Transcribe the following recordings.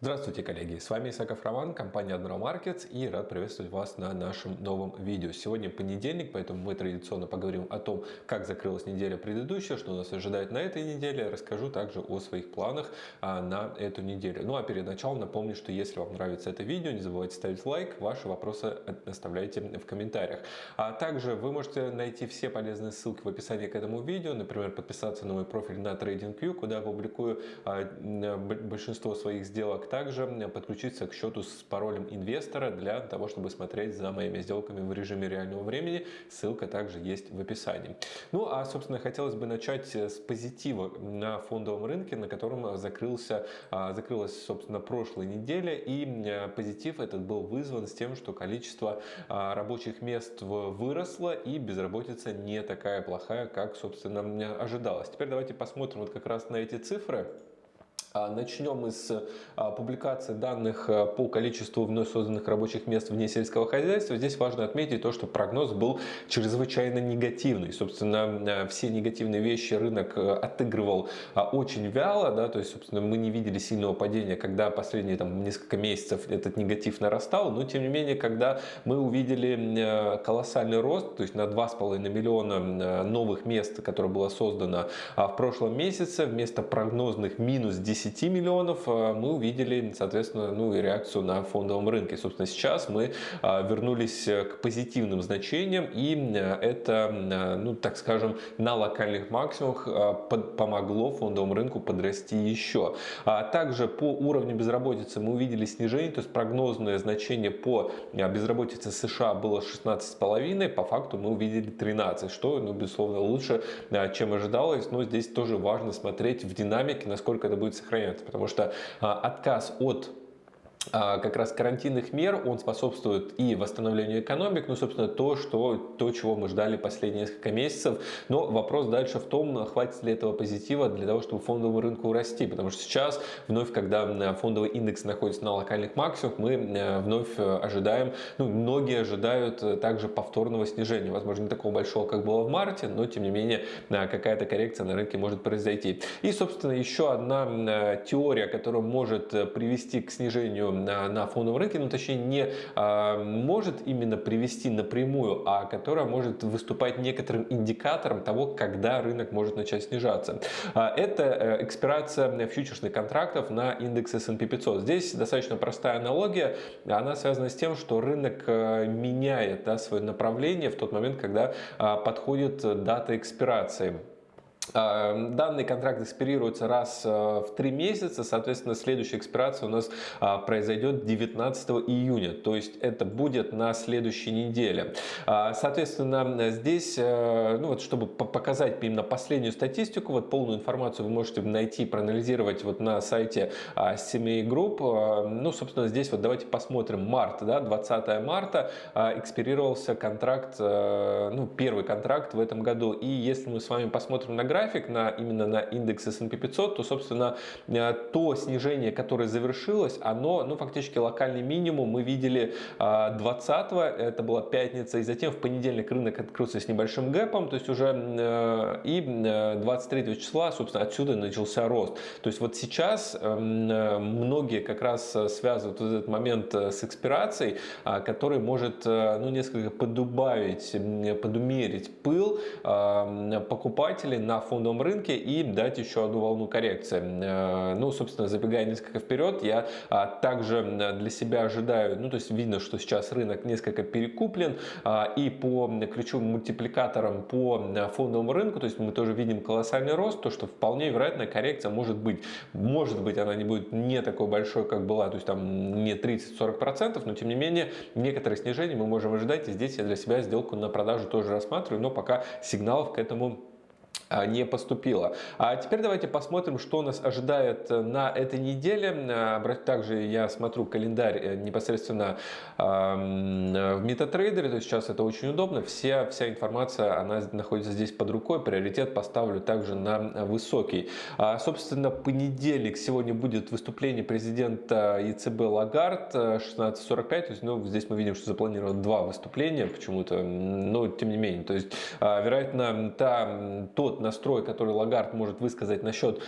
Здравствуйте, коллеги! С вами Исаков Роман, компания Admiral Markets и рад приветствовать вас на нашем новом видео. Сегодня понедельник, поэтому мы традиционно поговорим о том, как закрылась неделя предыдущая, что нас ожидает на этой неделе. Расскажу также о своих планах а, на эту неделю. Ну а перед началом напомню, что если вам нравится это видео, не забывайте ставить лайк, ваши вопросы оставляйте в комментариях. А также вы можете найти все полезные ссылки в описании к этому видео, например, подписаться на мой профиль на TradingView, куда я публикую а, большинство своих сделок также подключиться к счету с паролем инвестора для того, чтобы смотреть за моими сделками в режиме реального времени. Ссылка также есть в описании. Ну, а, собственно, хотелось бы начать с позитива на фондовом рынке, на котором закрылся, а, закрылась, собственно, прошлой неделя. И позитив этот был вызван с тем, что количество а, рабочих мест выросло и безработица не такая плохая, как, собственно, ожидалось. Теперь давайте посмотрим вот как раз на эти цифры. А, начнем из а, публикации данных а, по количеству вновь созданных рабочих мест вне сельского хозяйства. Здесь важно отметить то, что прогноз был чрезвычайно негативный. Собственно, все негативные вещи рынок отыгрывал очень вяло. Да, то есть, собственно, мы не видели сильного падения, когда последние там, несколько месяцев этот негатив нарастал. Но, тем не менее, когда мы увидели колоссальный рост, то есть на 2,5 миллиона новых мест, которое было создано в прошлом месяце, вместо прогнозных минус 10 10 миллионов а, мы увидели, соответственно, ну и реакцию на фондовом рынке. Собственно, сейчас мы а, вернулись к позитивным значениям, и а, это, ну так скажем, на локальных максимумах помогло фондовому рынку подрасти еще. Также по уровню безработицы мы увидели снижение, то есть прогнозное значение по безработице США было 16,5, по факту мы увидели 13, что, ну, безусловно, лучше, чем ожидалось, но здесь тоже важно смотреть в динамике, насколько это будет сохраняться, потому что а, отказ от как раз карантинных мер, он способствует и восстановлению экономик, ну, собственно, то, что, то, чего мы ждали последние несколько месяцев. Но вопрос дальше в том, хватит ли этого позитива для того, чтобы фондовому рынку расти, потому что сейчас, вновь, когда фондовый индекс находится на локальных максимумах, мы э, вновь э, ожидаем, ну, многие ожидают э, также повторного снижения, возможно, не такого большого, как было в марте, но, тем не менее, какая-то коррекция на рынке может произойти. И, собственно, еще одна теория, которая может привести к снижению на, фондовом рынке, ну точнее не а, может именно привести напрямую, а которая может выступать некоторым индикатором того, когда рынок может начать снижаться. А, это э, экспирация фьючерсных контрактов на индекс S&P 500. Здесь достаточно простая аналогия, она связана с тем, что рынок э, меняет да, свое направление в тот момент, когда а, подходит дата экспирации. А, данный контракт экспирируется раз а, в три месяца, соответственно, следующая экспирация у нас а, произойдет 19 июня, то есть это будет на следующей неделе. Соответственно, здесь, ну вот, чтобы показать именно последнюю статистику, вот полную информацию вы можете найти, проанализировать вот на сайте семей групп. Ну, собственно, здесь вот давайте посмотрим март, да, 20 марта экспирировался контракт, ну, первый контракт в этом году. И если мы с вами посмотрим на график, график на, именно на индекс S&P 500, то, собственно, э, то снижение, которое завершилось, оно, ну, фактически локальный минимум мы видели 20 э, это была пятница, и затем в понедельник рынок открылся с небольшим гэпом, то есть уже э, и 23 числа, собственно, отсюда начался рост. То есть вот сейчас многие как раз связывают этот момент с экспирацией, который может, ну, несколько подубавить, подумерить пыл покупателей на фондовом рынке и дать еще одну волну коррекции. Э, ну, собственно, забегая несколько вперед, я а, также для себя ожидаю, ну, то есть видно, что сейчас рынок несколько перекуплен, а, и по ключевым мультипликаторам по фондовому рынку, то есть мы тоже видим колоссальный рост, то, что вполне вероятно коррекция может быть. Может быть, она не будет не такой большой, как была, то есть там не 30-40%, но тем не менее некоторые снижения мы можем ожидать, и здесь я для себя сделку на продажу тоже рассматриваю, но пока сигналов к этому не поступило. А теперь давайте посмотрим, что нас ожидает э, на этой неделе. А, также я смотрю календарь э, непосредственно в MetaTrader, то есть сейчас это очень удобно. Вся, вся информация, она находится здесь под рукой. Приоритет поставлю также на высокий. А, собственно, понедельник сегодня будет выступление президента ЕЦБ Лагард 16.45. То есть, ну, здесь мы видим, что запланировано два выступления почему-то, но тем не менее. То есть, вероятно, та, тот настрой, который Лагард может высказать насчет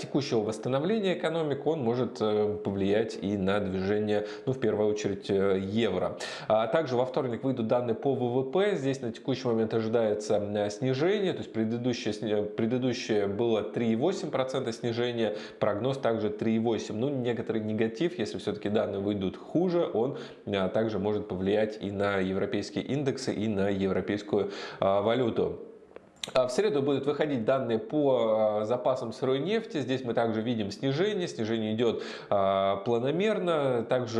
текущего восстановления экономик, он может повлиять и на движение, ну, в первую очередь, евро. Также во вторник выйдут данные по ВВП. Здесь на текущий момент ожидается снижение, то есть предыдущее, предыдущее было 3,8% снижения, прогноз также 3,8%. Ну, некоторый негатив, если все-таки данные выйдут хуже, он также может повлиять и на европейские индексы, и на европейскую валюту. А в среду будут выходить данные по а, запасам сырой нефти. Здесь мы также видим снижение. Снижение идет а, планомерно. Также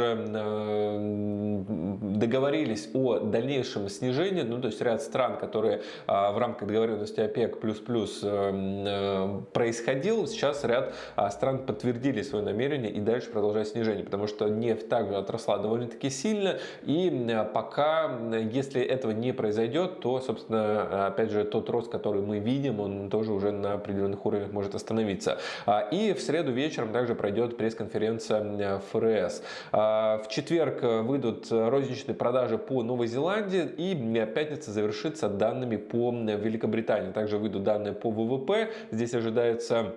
договорились о дальнейшем снижении. Ну, то есть ряд стран, которые в рамках договоренности ОПЕК плюс-плюс происходил, сейчас ряд стран подтвердили свое намерение и дальше продолжать снижение. Потому что нефть также отросла довольно-таки сильно. И пока, если этого не произойдет, то, собственно, опять же, тот рост, который мы видим, он тоже уже на определенных уровнях может остановиться. А, и в среду вечером также пройдет пресс-конференция ФРС. А, в четверг выйдут розничные продажи по Новой Зеландии и пятница завершится данными по Великобритании. Также выйдут данные по ВВП. Здесь ожидается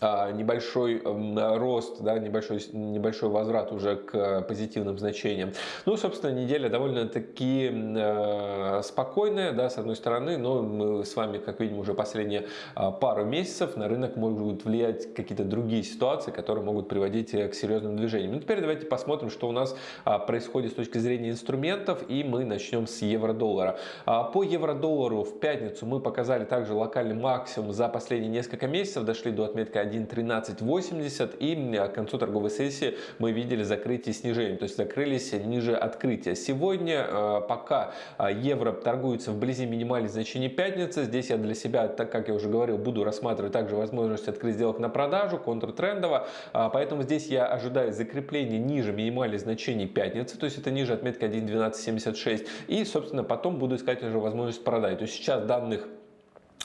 небольшой рост, да, небольшой, небольшой возврат уже к позитивным значениям. Ну, собственно, неделя довольно-таки э, спокойная, да, с одной стороны, но мы с вами, как видим, уже последние а, пару месяцев на рынок могут влиять какие-то другие ситуации, которые могут приводить э, к серьезным движениям. Ну, теперь давайте посмотрим, что у нас а, происходит с точки зрения инструментов, и мы начнем с евро-доллара. По евро-доллару в пятницу мы показали также локальный максимум за последние несколько месяцев, дошли до отметки 1.1380 и к концу торговой сессии мы видели закрытие снижения, то есть закрылись ниже открытия. Сегодня э, пока э, евро торгуется вблизи минимальных значений пятницы, здесь я для себя, так как я уже говорил, буду рассматривать также возможность открыть сделок на продажу, контртрендово, а, поэтому здесь я ожидаю закрепления ниже минимальных значений пятницы, то есть это ниже отметки 1.1276 и собственно потом буду искать уже возможность продать. То есть сейчас данных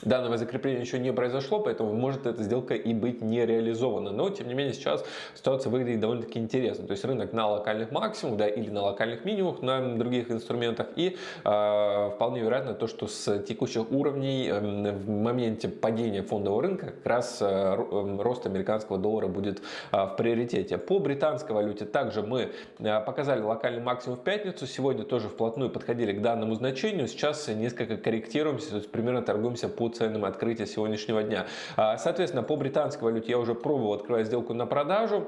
Данного закрепления еще не произошло, поэтому может эта сделка и быть не реализована. Но, тем не менее, сейчас ситуация выглядит довольно-таки интересно. То есть рынок на локальных максимумах да, или на локальных минимумах на других инструментах. И э, вполне вероятно то, что с текущих уровней э, в моменте падения фондового рынка как раз э, рост американского доллара будет э, в приоритете. По британской валюте также мы э, показали локальный максимум в пятницу. Сегодня тоже вплотную подходили к данному значению. Сейчас несколько корректируемся, то есть примерно торгуемся ценам открытия сегодняшнего дня. А, соответственно, по британской валюте я уже пробовал открывать сделку на продажу.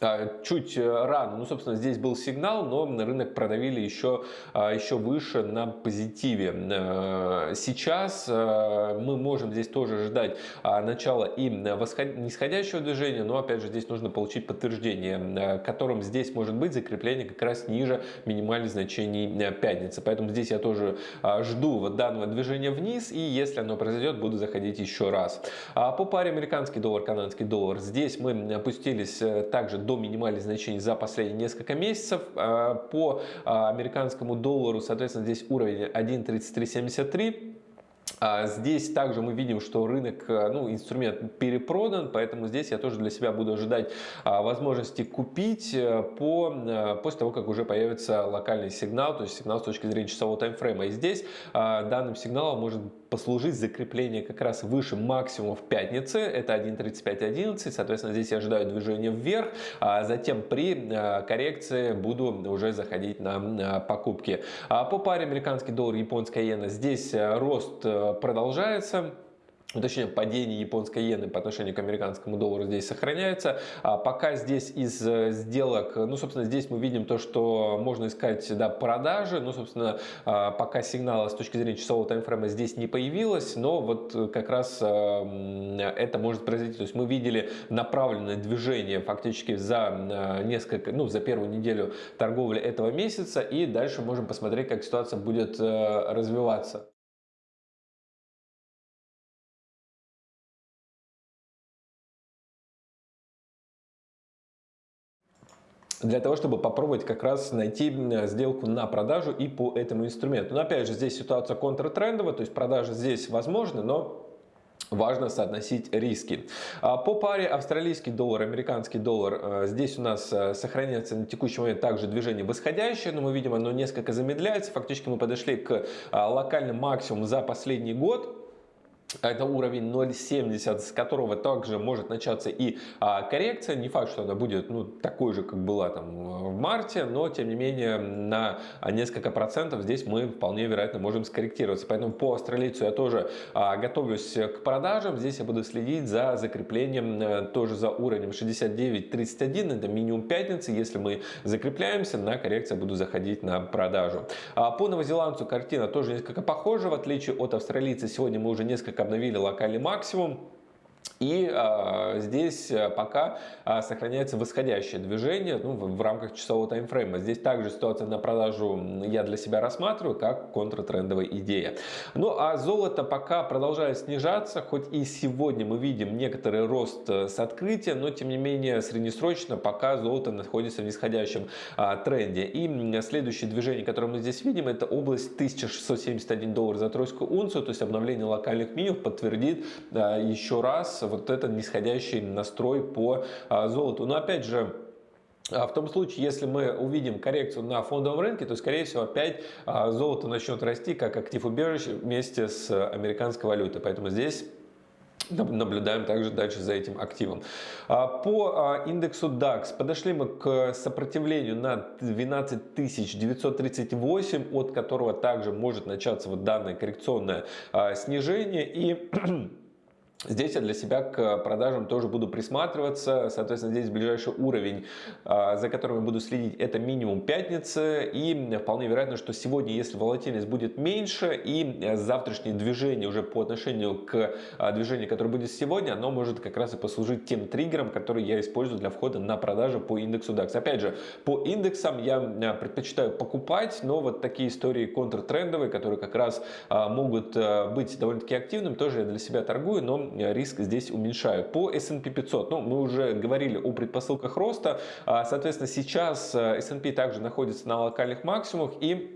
А, чуть э, рано. Ну, собственно, здесь был сигнал, но рынок продавили еще, а, еще выше на позитиве. Э, сейчас э, мы можем здесь тоже ждать начала и нисходящего движения, но, опять же, здесь нужно получить подтверждение, которым здесь может быть закрепление как раз ниже минимальных значений пятницы. Поэтому здесь я тоже жду вот данного движения вниз, и если оно произойдет, буду заходить еще раз. По паре американский доллар, канадский доллар, здесь мы опустились также до минимальных значений за последние несколько месяцев. А, по а, американскому доллару, соответственно, здесь уровень 1.3373. А здесь также мы видим, что рынок, э, ну, инструмент перепродан, поэтому здесь я тоже для себя буду ожидать а, возможности купить э, по, э, после того, как уже появится локальный сигнал, то есть сигнал с точки зрения часового таймфрейма. И здесь данным сигналом может послужить закрепление как раз выше максимума в пятнице, это 1.3511, соответственно, здесь я ожидаю движения вверх, а затем при коррекции буду уже заходить на покупки. По паре американский доллар, японская иена, здесь рост продолжается точнее падение японской иены по отношению к американскому доллару здесь сохраняется. А пока здесь из э, сделок, ну, собственно, здесь мы видим то, что можно искать да, продажи. Ну, собственно, а, пока сигнала с точки зрения часового таймфрейма здесь не появилось, но вот как раз э, это может произойти. То есть мы видели направленное движение фактически за э, несколько, ну, за первую неделю торговли этого месяца, и дальше можем посмотреть, как ситуация будет развиваться. Для того, чтобы попробовать как раз найти сделку на продажу и по этому инструменту. Но опять же, здесь ситуация контртрендовая, то есть продажи здесь возможны, но Важно соотносить риски. А по паре австралийский доллар, американский доллар, э, здесь у нас э, сохраняется на текущий момент также движение восходящее, но мы видим оно несколько замедляется. Фактически мы подошли к локальным максимумам за последний год. Это уровень 0.70, с которого также может начаться и а, коррекция. Не факт, что она будет ну, такой же, как была там в марте, но тем не менее на несколько процентов здесь мы вполне вероятно можем скорректироваться. Поэтому по австралийцу я тоже а, готовлюсь к продажам. Здесь я буду следить за закреплением а, тоже за уровнем 69.31. Это минимум пятницы. Если мы закрепляемся, на коррекцию буду заходить на продажу. А, по новозеландцу картина тоже несколько похожа. В отличие от австралийца, сегодня мы уже несколько обновили локальный максимум. И а, здесь э, пока а, сохраняется восходящее движение ну, в, в рамках часового таймфрейма. Здесь также ситуация на продажу я для себя рассматриваю как контртрендовая идея. Ну а золото пока продолжает снижаться, хоть и сегодня мы видим некоторый рост э, с открытия, но тем не менее среднесрочно пока золото находится в нисходящем а, тренде. И следующее движение, которое мы здесь видим, это область 1671 доллар за тройскую унцию, то есть обновление локальных минимумов подтвердит а, еще раз вот этот нисходящий настрой по а, золоту. Но опять же, а в том случае, если мы увидим коррекцию на фондовом рынке, то, скорее всего, опять а, золото начнет расти как актив убежище вместе с американской валютой. Поэтому здесь Наблюдаем также дальше за этим активом. По индексу DAX подошли мы к сопротивлению на 12 938, от которого также может начаться вот данное коррекционное снижение. И Здесь я для себя к продажам тоже буду присматриваться. Соответственно, здесь ближайший уровень, а, за которым я буду следить, это минимум пятницы. И вполне вероятно, что сегодня, если волатильность будет меньше, и завтрашнее движение уже по отношению к а, движению, которое будет сегодня, оно может как раз и послужить тем триггером, который я использую для входа на продажи по индексу DAX. Опять же, по индексам я а, предпочитаю покупать, но вот такие истории контртрендовые, которые как раз могут быть довольно-таки активными, тоже я для себя торгую, но риск здесь уменьшаю. По S&P 500, ну, мы уже говорили о предпосылках роста, а, соответственно, сейчас э, S&P также находится на локальных максимумах. И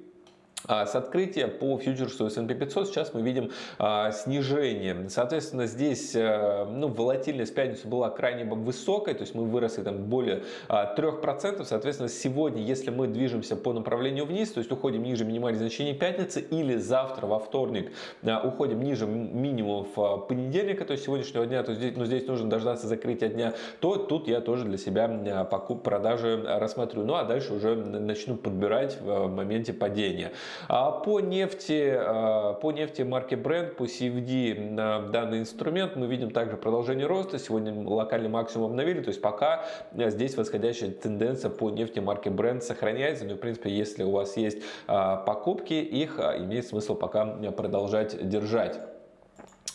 с открытия по фьючерсу S&P 500 сейчас мы видим а, снижение. Соответственно, здесь а, ну, волатильность в пятницу была крайне высокой, то есть мы выросли там более а, 3%. Соответственно, сегодня, если мы движемся по направлению вниз, то есть уходим ниже минимальных значений пятницы или завтра во вторник а, уходим ниже минимумов а, понедельника, то есть сегодняшнего дня, то здесь, ну, здесь нужно дождаться закрытия дня, то тут я тоже для себя а, покуп продажи рассмотрю. Ну а дальше уже начну подбирать в моменте падения. А по нефти, а, по нефти марки Brent, по CFD на данный инструмент мы видим также продолжение роста. Сегодня локальный максимум обновили, то есть пока здесь восходящая тенденция по нефти марки Brent сохраняется. Но, ну, в принципе, если у вас есть а, покупки, их имеет смысл пока продолжать держать.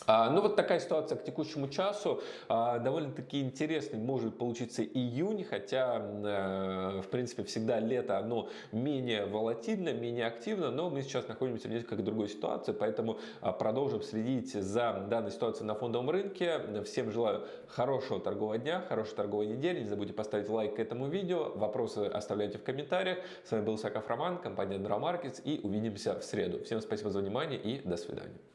А, ну вот такая ситуация к текущему часу. А, довольно-таки интересный может получиться июнь, хотя э, в принципе всегда лето оно менее волатильно, менее активно, но мы сейчас находимся в несколько другой ситуации, поэтому а, продолжим следить за данной ситуацией на фондовом рынке. Всем желаю хорошего торгового дня, хорошей торговой недели. Не забудьте поставить лайк к этому видео, вопросы оставляйте в комментариях. С вами был Саков Роман, компания Dra Markets и увидимся в среду. Всем спасибо за внимание и до свидания.